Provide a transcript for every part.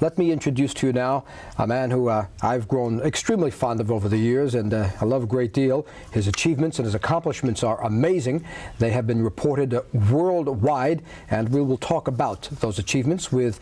let me introduce to you now a man who uh, I've grown extremely fond of over the years and uh, I love a great deal. His achievements and his accomplishments are amazing. They have been reported worldwide and we will talk about those achievements with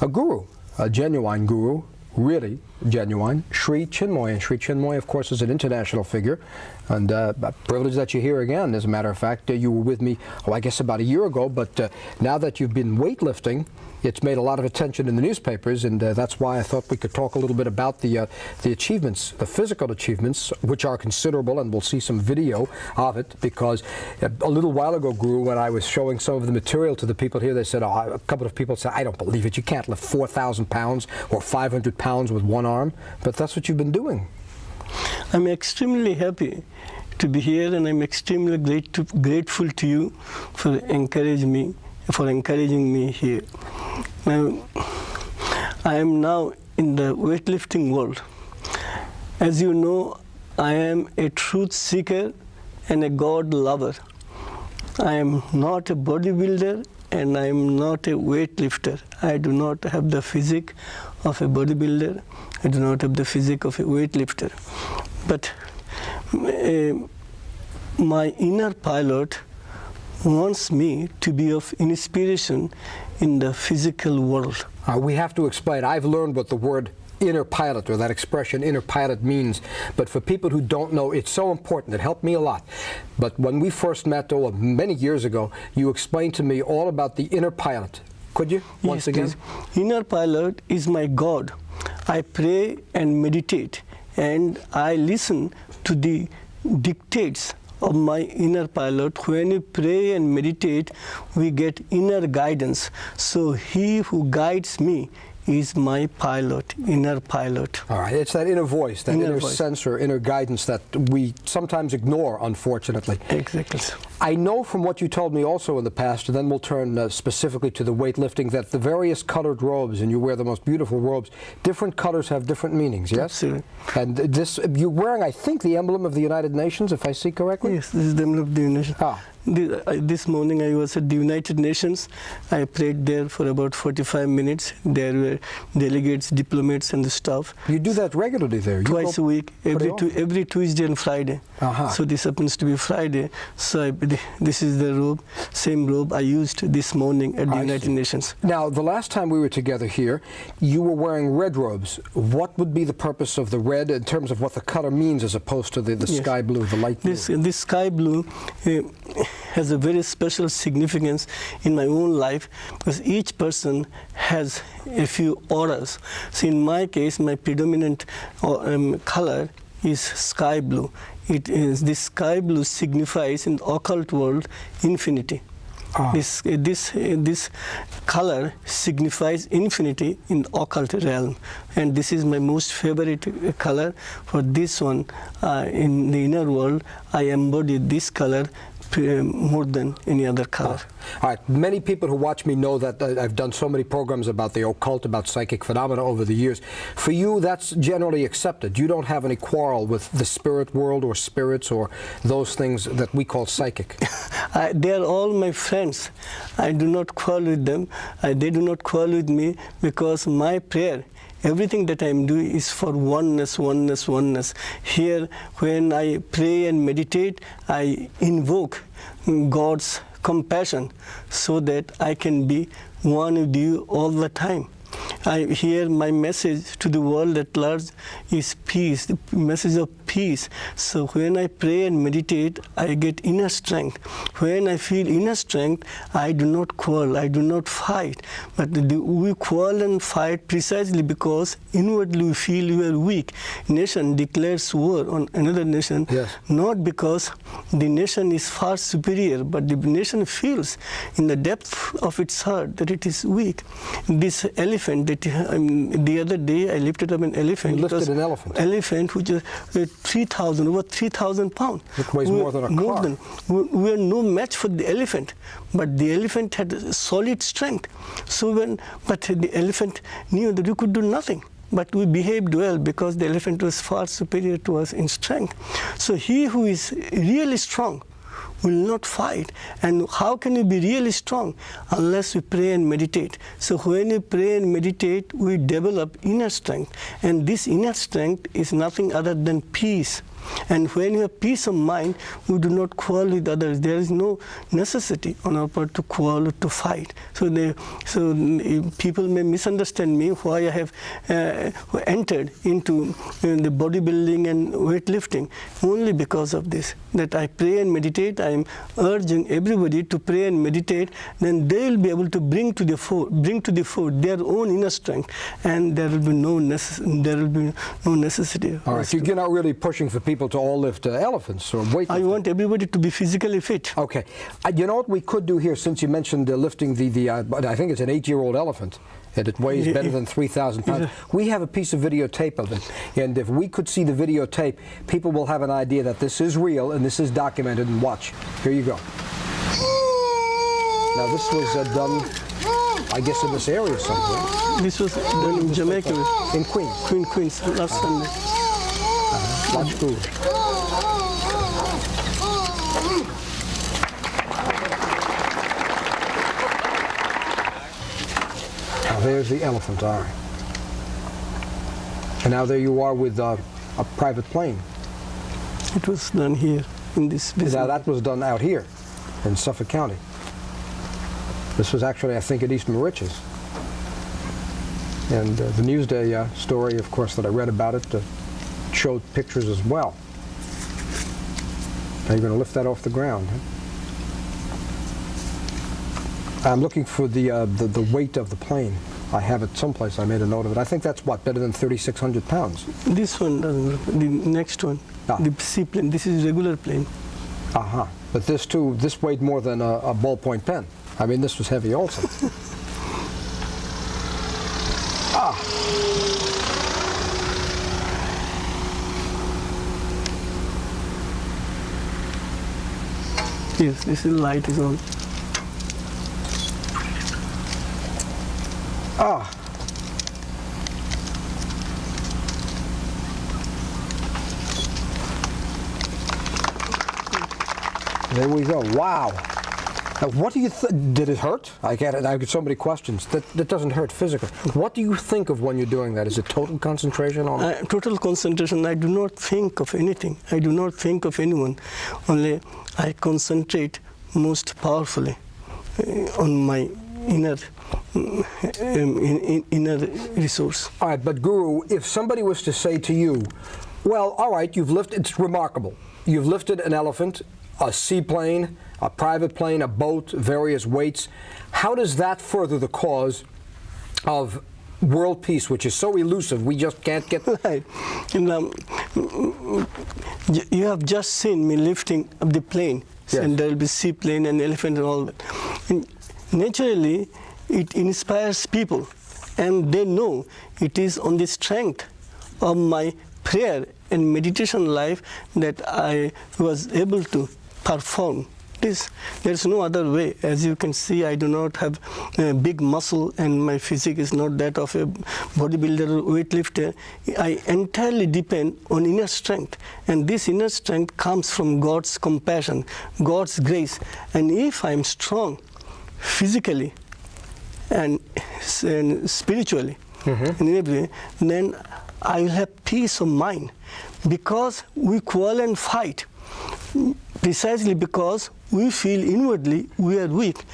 a guru, a genuine guru, really genuine, Sri Chinmoy. And Sri Chinmoy, of course, is an international figure. And uh, privilege that you're here again, as a matter of fact. Uh, you were with me, oh, I guess about a year ago, but uh, now that you've been weightlifting, it's made a lot of attention in the newspapers, and uh, that's why I thought we could talk a little bit about the uh, the achievements, the physical achievements, which are considerable, and we'll see some video of it, because a little while ago, Guru, when I was showing some of the material to the people here, they said, oh, a couple of people said, I don't believe it, you can't lift 4,000 pounds or 500 pounds with one arm, but that's what you've been doing. I'm extremely happy to be here and I'm extremely to, grateful to you for encouraging me for encouraging me here. Now, I am now in the weightlifting world. As you know, I am a truth seeker and a God lover. I am not a bodybuilder and I am not a weightlifter. I do not have the physique of a bodybuilder. I do not have the physique of a weightlifter. But uh, my inner pilot wants me to be of inspiration in the physical world. Uh, we have to explain. I've learned what the word inner pilot or that expression inner pilot means but for people who don't know it's so important it helped me a lot but when we first met oh, many years ago you explained to me all about the inner pilot could you once yes, again please. inner pilot is my god i pray and meditate and i listen to the dictates of my inner pilot. When we pray and meditate, we get inner guidance. So he who guides me is my pilot, inner pilot. All right, it's that inner voice, that inner, inner voice. sensor, inner guidance that we sometimes ignore, unfortunately. Exactly. I know from what you told me also in the past, and then we'll turn uh, specifically to the weightlifting, that the various colored robes, and you wear the most beautiful robes, different colors have different meanings, yes? Absolutely. And this, you're wearing, I think, the emblem of the United Nations, if I see correctly? Yes, this is the emblem of the United Nations. Ah. This morning I was at the United Nations. I prayed there for about 45 minutes. There were delegates, diplomats, and the staff. You do that regularly there? You Twice a week, every, every Tuesday and Friday. Uh -huh. So this happens to be Friday. So I this is the robe, same robe I used this morning at the I United see. Nations. Now, the last time we were together here, you were wearing red robes. What would be the purpose of the red in terms of what the color means as opposed to the, the yes. sky blue, the light blue? This, this sky blue uh, has a very special significance in my own life because each person has a few auras. So in my case, my predominant uh, um, color is sky blue. It is this sky blue signifies in the occult world infinity. Ah. This this this color signifies infinity in the occult realm, and this is my most favorite color. For this one, uh, in the inner world, I embody this color more than any other color. All right, many people who watch me know that uh, I've done so many programs about the occult, about psychic phenomena over the years. For you, that's generally accepted. You don't have any quarrel with the spirit world or spirits or those things that we call psychic. I, they're all my friends. I do not quarrel with them. I, they do not quarrel with me because my prayer everything that I'm doing is for oneness, oneness, oneness. Here, when I pray and meditate, I invoke God's compassion so that I can be one with you all the time. I hear my message to the world at large is peace, the message of peace. So when I pray and meditate, I get inner strength. When I feel inner strength, I do not quarrel, I do not fight. But the, we quarrel and fight precisely because inwardly we feel we are weak. Nation declares war on another nation, yes. not because the nation is far superior, but the nation feels in the depth of its heart that it is weak. This elephant that um, the other day I lifted up an elephant. You lifted an elephant. Elephant, which is uh, 3,000, over 3,000 pounds. It weighs more than a more car. Than, we, we are no match for the elephant, but the elephant had solid strength. So when, but the elephant knew that we could do nothing but we behaved well because the elephant was far superior to us in strength. So he who is really strong will not fight. And how can you be really strong unless we pray and meditate? So when we pray and meditate, we develop inner strength. And this inner strength is nothing other than peace. And when you have peace of mind, we do not quarrel with others. There is no necessity on our part to quarrel to fight. So, they, so mm, people may misunderstand me why I have uh, entered into uh, the bodybuilding and weightlifting only because of this. That I pray and meditate. I am urging everybody to pray and meditate. Then they will be able to bring to the fore, bring to the fore their own inner strength, and there will be no there will be no necessity. All right, so you're not really pushing for people to all lift uh, elephants or weight. I want everybody to be physically fit. Okay, uh, you know what we could do here, since you mentioned uh, lifting the, the uh, I think it's an eight-year-old elephant, and it weighs Yeah, better yeah. than 3,000 pounds. We have a piece of videotape of it, and if we could see the videotape, people will have an idea that this is real and this is documented, and watch. Here you go. Now, this was uh, done, I guess, in this area somewhere, This was done in Jamaica, in Queens. Queen Queens, last Sunday. Watch. Now there's the elephant, right. And now there you are with uh, a private plane. It was done here in this Now business. that was done out here in Suffolk County. This was actually, I think, at East Moriches. And uh, the Newsday uh, story, of course, that I read about it uh, showed pictures as well. Now you're going to lift that off the ground. I'm looking for the, uh, the the weight of the plane. I have it someplace. I made a note of it. I think that's what better than 3,600 pounds. This one doesn't. The next one, Ah. the seaplane. This is regular plane. Uh huh. But this too, this weighed more than a, a ballpoint pen. I mean, this was heavy also. ah. Yes, this is light is on. Ah. There we go. Wow. Now, what do you th- did it hurt? I get it. I get so many questions. That that doesn't hurt physically. What do you think of when you're doing that? Is it total concentration on? Uh, total concentration. I do not think of anything. I do not think of anyone. Only I concentrate most powerfully uh, on my inner um, in, in, inner resource. All right, but Guru, if somebody was to say to you, well, all right, you've lifted, it's remarkable. You've lifted an elephant, a seaplane, a private plane, a boat, various weights. How does that further the cause of world peace, which is so elusive, we just can't get. Right. And, um, you have just seen me lifting up the plane, Yes. and there will be seaplane and elephant and all that. And naturally, it inspires people, and they know it is on the strength of my prayer and meditation life that I was able to perform this. There's no other way. As you can see, I do not have a big muscle and my physique is not that of a bodybuilder or weightlifter. I entirely depend on inner strength. And this inner strength comes from God's compassion, God's grace. And if I'm strong physically and, and spiritually mm-hmm. in every way, then I will have peace of mind because we quarrel and fight precisely because we feel inwardly we are weak.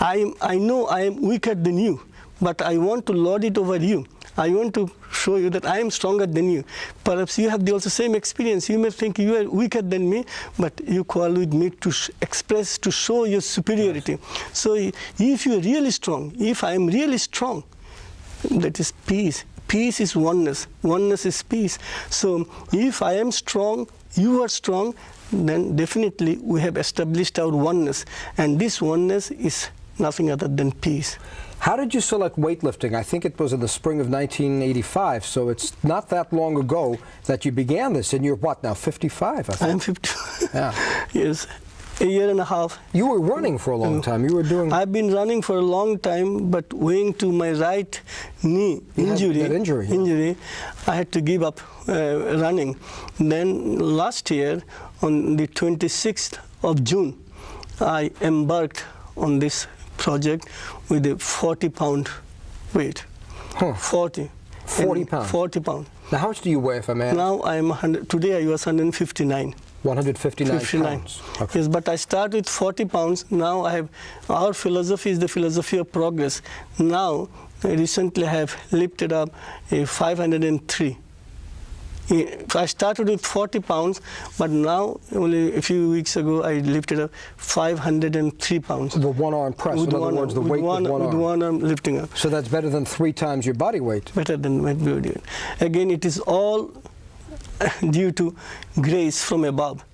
I, am, I know I am weaker than you, but I want to lord it over you. I want to show you that I am stronger than you. Perhaps you have the also same experience. You may think you are weaker than me, but you quarrel with me to sh- express, to show your superiority. So if you are really strong, if I am really strong, that is peace. Peace is oneness. Oneness is peace. So if I am strong, you are strong, then definitely we have established our oneness. And this oneness is nothing other than peace. How did you select weightlifting? I think it was in the spring of 1985, so it's not that long ago that you began this, and you're what now, 55? I think. I am 50. Yeah. yes, a year and a half. You were running for a long time. You were doing. I've been running for a long time, but owing to my right knee had injury, injury, yeah. injury, I had to give up uh, running. Then last year, on the 26th of June, I embarked on this project with a 40 pound weight. Huh. 40. 40 And pound. 40 pound. Now, how much do you weigh, if I may? Now I am 100, today I was 159. 159 59. pounds. Okay. Yes, but I start with 40 pounds. Now I have, our philosophy is the philosophy of progress. Now, recently I recently have lifted up a 503. I started with 40 pounds, but now, only a few weeks ago, I lifted up 503 pounds. The one arm press, in other one, words, the with weight one, with one with arm. one arm lifting up. So that's better than three times your body weight. better than what we were doing. Again, it is all due to grace from above.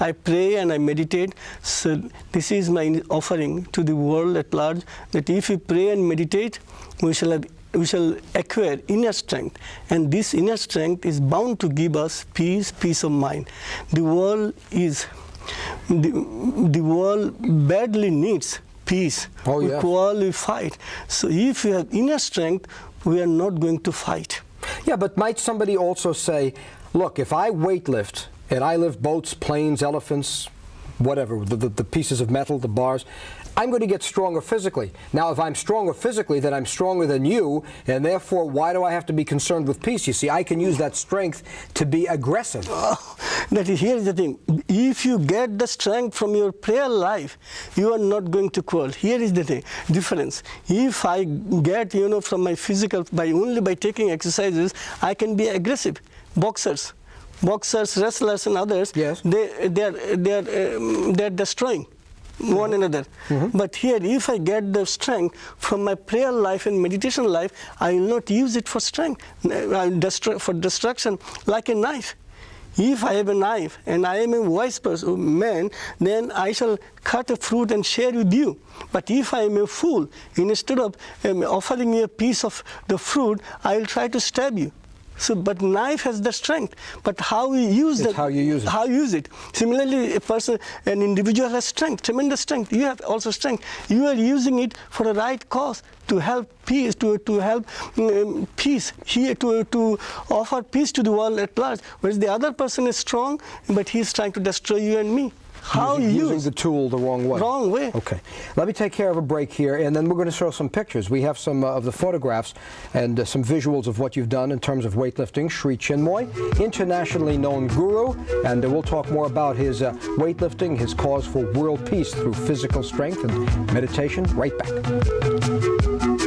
I pray and I meditate. So this is my offering to the world at large. That if we pray and meditate, we shall have, we shall acquire inner strength, and this inner strength is bound to give us peace, peace of mind. The world is, the, the world badly needs peace. Oh, we yes. quarrel, we fight. So if we have inner strength, we are not going to fight. Yeah, but might somebody also say, look, if I weightlift and I lift boats, planes, elephants, whatever, the, the, the pieces of metal, the bars, I'm going to get stronger physically. Now, if I'm stronger physically, then I'm stronger than you, and therefore, why do I have to be concerned with peace? You see, I can use that strength to be aggressive. That is, here is the thing. If you get the strength from your prayer life, you are not going to quarrel. Here is the thing, difference. If I get, you know, from my physical, by only by taking exercises, I can be aggressive. Boxers, boxers, wrestlers, and others, Yes. they, they are, they are, um, they are destroying one another. Mm-hmm. But here, if I get the strength from my prayer life and meditation life, I will not use it for strength, uh, uh, I will destroy, for destruction, like a knife. If I have a knife and I am a wise person, uh, man, then I shall cut a fruit and share with you. But if I am a fool, instead of um, offering you a piece of the fruit, I will try to stab you. So, but knife has the strength. But how we use that, how you use it. how you use it. Similarly, a person, an individual has strength, tremendous strength. You have also strength. You are using it for the right cause to help peace, to, to help um, peace here, to, to offer peace to the world at large. Whereas the other person is strong, but he is trying to destroy you and me. How using, you using the tool the wrong way. Wrong way. Okay. Let me take care of a break here, and then we're going to show some pictures. We have some uh, of the photographs and uh, some visuals of what you've done in terms of weightlifting. Sri Chinmoy, internationally known guru, and uh, we'll talk more about his uh, weightlifting, his cause for world peace through physical strength and meditation. Right back.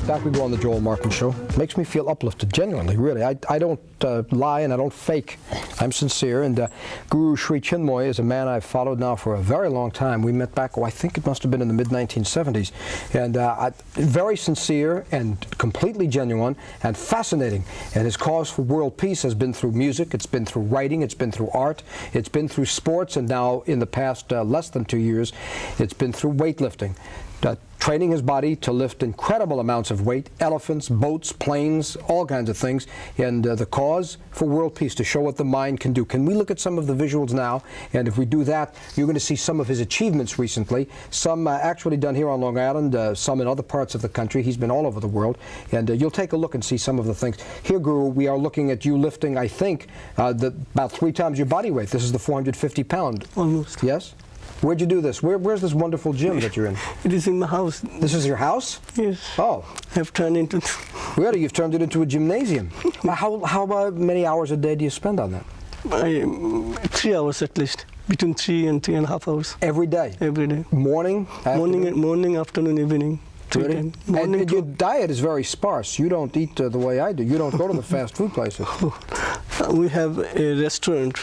Back we go on the Joel Martin Show. Makes me feel uplifted, genuinely, really. I, I don't uh, lie and I don't fake. I'm sincere. And uh, Guru Sri Chinmoy is a man I've followed now for a very long time. We met back, oh, I think it must have been in the mid 1970s. And uh, I, very sincere and completely genuine and fascinating. And his cause for world peace has been through music, it's been through writing, it's been through art, it's been through sports, and now in the past uh, less than two years, it's been through weightlifting uh, training his body to lift incredible amounts of weight, elephants, boats, planes, all kinds of things, and uh, the cause for world peace to show what the mind can do. Can we look at some of the visuals now? And if we do that, you're going to see some of his achievements recently, some uh, actually done here on Long Island, uh, some in other parts of the country. He's been all over the world, and uh, you'll take a look and see some of the things. Here, Guru, we are looking at you lifting, I think, uh, the, about three times your body weight. This is the 450 pound. almost. Yes? Where'd you do this? Where, where's this wonderful gym that you're in? It is in my house. This is your house? Yes. Oh, I have turned into. really? You've turned it into a gymnasium. How how many hours a day do you spend on that? I, um, three hours at least, between three and three and a half hours Every day? every day. Morning? Morning, afternoon? morning, afternoon, evening. Really? And, and your diet is very sparse. You don't eat uh, the way I do. You don't go to the fast food places. we have a restaurant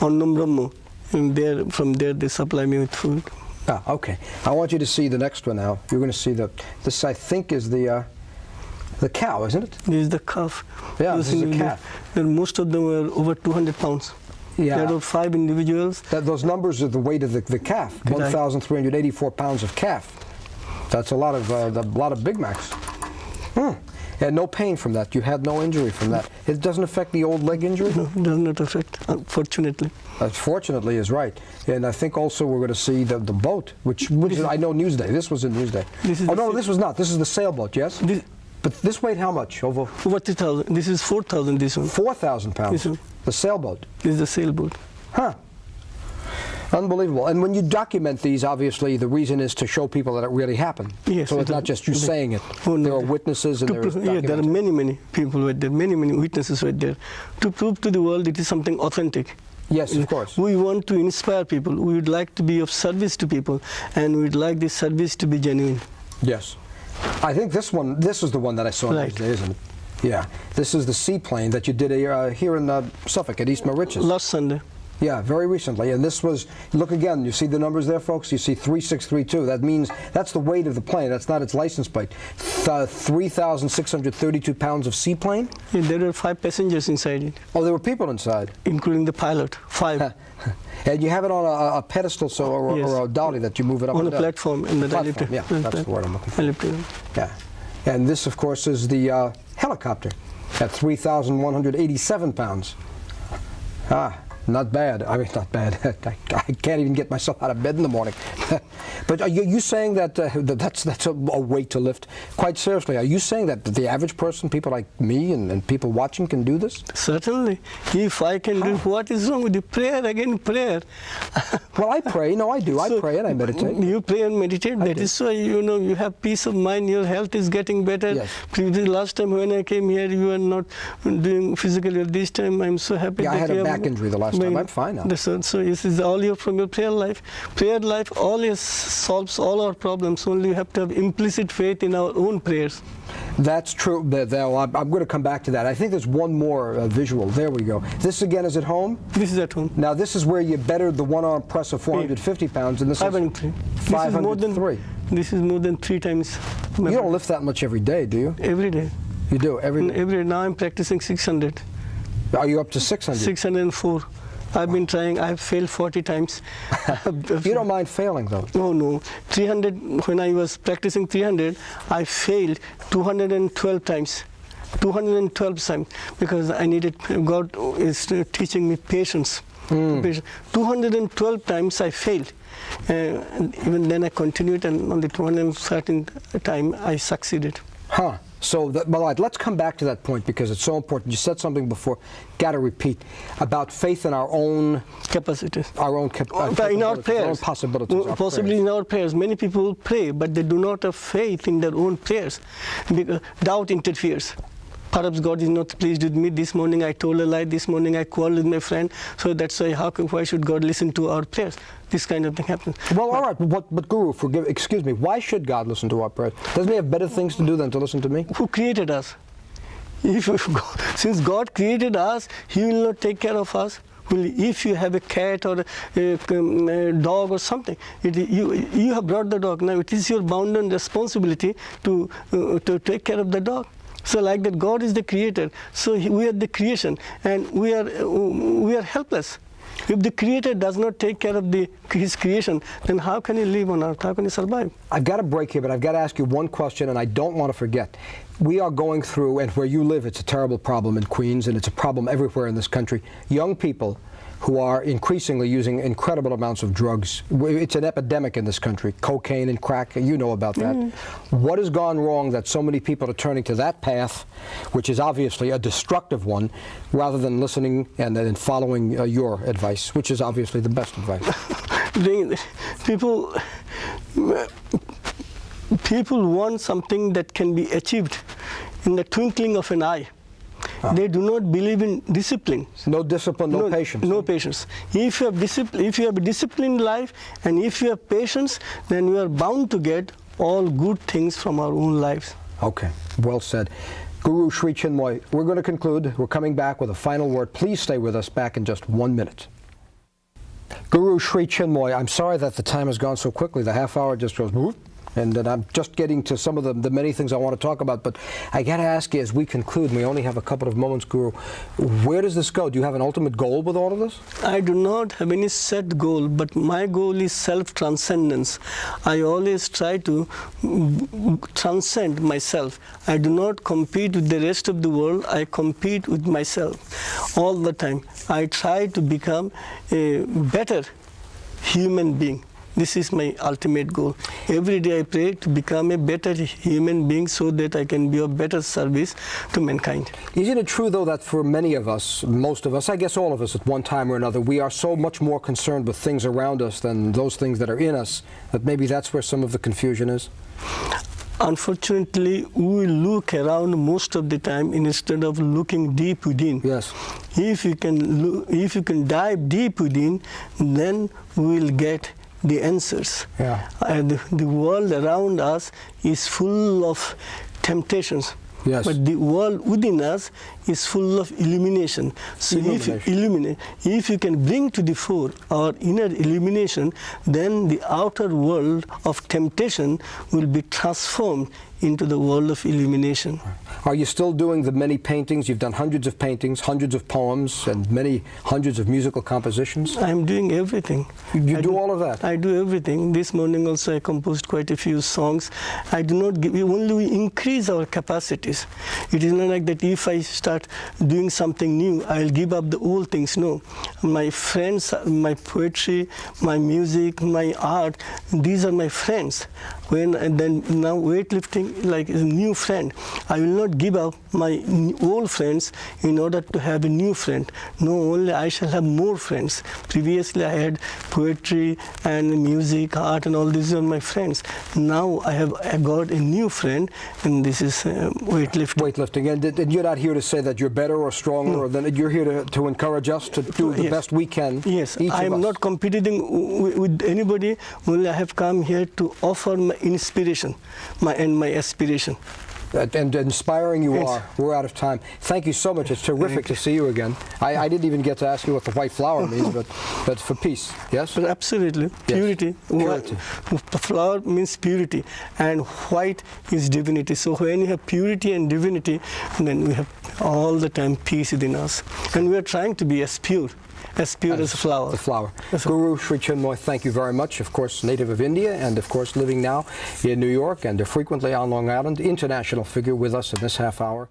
Annam Brahma, and there from there they supply me with food. Ah, okay. I want you to see the next one now. You're going to see the. This I think is the uh, the cow, isn't it? This is the calf. Yeah, Those this is a individuals- calf. And most of them were over 200 pounds. Yeah. There are five individuals. That, those numbers are the weight of the, the calf. 1,384 pounds of calf. That's a lot of uh, a lot of Big Macs. And no pain from that. You had no injury from that. It doesn't affect the old leg injury. No, it does not affect, unfortunately. Uh, fortunately, is right. And I think also we're going to see the, the boat, which, which is, I know Newsday. This was in Newsday. This is oh no, this was not. This is the sailboat. Yes. This, But this weighed how much? Over over 3,000. This is 4,000. This one. 4,000 pounds. This one. The sailboat. This is the sailboat. Huh. Unbelievable. And when you document these, obviously, the reason is to show people that it really happened. Yes, So it's not just you saying it. Oh, no, there are witnesses and there yeah, there are many, many people were there, many, many witnesses were there to prove to the world it is something authentic. Yes, of course. We want to inspire people. We would like to be of service to people, and we'd like this service to be genuine. Yes. I think this one, this is the one that I saw Right. isn't it? Yeah. This is the seaplane that you did uh, here in uh, Suffolk at East Moriches. Last Sunday. Yeah, very recently. And this was, look again, you see the numbers there, folks? You see 3632. That means, that's the weight of the plane. That's not its license plate. Th- 3,632 pounds of seaplane? Yeah, there were five passengers inside it, Oh, there were people inside. including the pilot. Five and you have it on a, a pedestal so, or, Yes. or a dolly that you move it up on a platform in the Platform, yeah, that's the word I'm looking for. It. Yeah. And this, of course, is the uh, helicopter at 3,187 pounds. Ah, not bad. I mean, not bad. I, I can't even get myself out of bed in the morning. but are you, you saying that, uh, that that's, that's a, a weight to lift? Quite seriously, are you saying that the average person, people like me and, and people watching, can do this? Certainly. If I can do, what is wrong with you? Prayer again, prayer. Well, I pray. No, I do. I pray and I meditate. You pray and meditate. That do. is why you know you have peace of mind. Your health is getting better. Yes. Previous last time when I came here, you were not doing physically. This time, I'm so happy. Yeah, I had a back injury the last time. I'm fine now. So, so this is all your from your prayer life. Prayer life always solves all our problems. Only you have to have implicit faith in our own prayers. That's true. Th- th- I'm, going to come back to that. I think there's one more uh, visual. There we go. This again is at home. This is at home. Now this is where you bettered the one-arm press of 450 pounds, and this is 503. This is more than three. This is more than three times. You don't lift that much every day, do you? every day. You do every. day. Every now I'm practicing 600. Are you up to 600? 604. I've been trying. I've failed 40 times. You don't mind failing though. No, no. 300. When I was practicing 300, I failed 212 times. 212 times because I needed. God is teaching me patience. Patience. 212 times I failed. Uh, and even then I continued, and on the 213th time I succeeded. Huh. So, well, let's come back to that point because it's so important. You said something before. Got to repeat about faith in our own, Capacity. our own, cap- uh, in our prayers, our own possibilities. our possibly prayers. in our prayers. Many people pray, but they do not have faith in their own prayers. Because doubt interferes. Perhaps God is not pleased with me. This morning I told a lie. This morning I quarreled with my friend. So that's why, how, why should God listen to our prayers? This kind of thing happens. Well, all right, but, but Guru, forgive, excuse me. Why should God listen to our prayers? Doesn't He have better things to do than to listen to me? Who created us? If, if God, since God created us, He will not take care of us. Will, if you have a cat or a, um, a dog or something, it, you, you have brought the dog. Now it is your bounden responsibility to, uh, to take care of the dog. So like that, God is the creator. So we are the creation, and we are we are helpless. If the creator does not take care of the, his creation, then how can he live on earth? How can he survive? I've got to break here, but I've got to ask you one question, and I don't want to forget. We are going through, and where you live, it's a terrible problem in Queens, and it's a problem everywhere in this country. Young people who are increasingly using incredible amounts of drugs. It's an epidemic in this country, cocaine and crack. You know about that. What has gone wrong that so many people are turning to that path, which is obviously a destructive one, rather than listening and, and following uh, your advice, which is obviously the best advice? People people want something that can be achieved in the twinkling of an eye. They do not believe in discipline. No discipline, no, patience. No patience. If you have discipline, if you have a disciplined life, and if you have patience, then you are bound to get all good things from our own lives. Okay, well said. Guru Sri Chinmoy, we're going to conclude. We're coming back with a final word. Please stay with us back in just one minute. Guru Sri Chinmoy, I'm sorry that the time has gone so quickly. The half hour just goes whoop, and then I'm just getting to some of the, the many things I want to talk about. But I got to ask you, as we conclude, we only have a couple of moments, Guru, where does this go? Do you have an ultimate goal with all of this? I do not have any set goal, but my goal is self transcendence. I always try to transcend myself. I do not compete with the rest of the world, I compete with myself all the time. I try to become a better human being. This is my ultimate goal. Every day I pray to become a better human being so that I can be of better service to mankind. Isn't it true, though, that for many of us, most of us, I guess all of us at one time or another, we are so much more concerned with things around us than those things that are in us, that maybe that's where some of the confusion is? Unfortunately, we look around most of the time instead of looking deep within. Yes. If you can, look, if you can dive deep within, then we will get the answers. Yeah. And the, the world around us is full of temptations. Yes. But the world within us is full of illumination. So if you illuminate, if you can bring to the fore our inner illumination, then the outer world of temptation will be transformed into the world of illumination. Are you still doing the many paintings? You've done hundreds of paintings, hundreds of poems, and many hundreds of musical compositions. I am doing everything. You I do all of that? I do everything. This morning also I composed quite a few songs. I do not give, we only increase our capacities. It is not like that if I start doing something new, I'll give up the old things. No. My friends, my poetry, my music, my art, these are my friends. When and then now weightlifting like is a new friend. I will not give up my old friends in order to have a new friend. No, only I shall have more friends. Previously I had poetry and music, art and all these are my friends. Now I have I got a new friend and this is uh, weightlifting. Weightlifting, and, and you're not here to say that you're better or stronger, or that you're here to, to encourage us to do the Yes. best we can. Yes, I am not competing w- with anybody. Only I have come here to offer my inspiration, my and my aspiration. And, and inspiring you Yes. are. We're out of time. Thank you so much. It's terrific to see you again. I, I didn't even get to ask you what the white flower means, but but for peace, yes. But absolutely, purity. Purity. The flower means purity, and white is divinity. So when you have purity and divinity, then we have all the time peace within us, and we are trying to be as pure, as pure as, a flower. The flower. Yes. Guru Sri Chinmoy, thank you very much. Of course, native of India, and of course living now in New York, and frequently on Long Island. International figure with us in this half hour.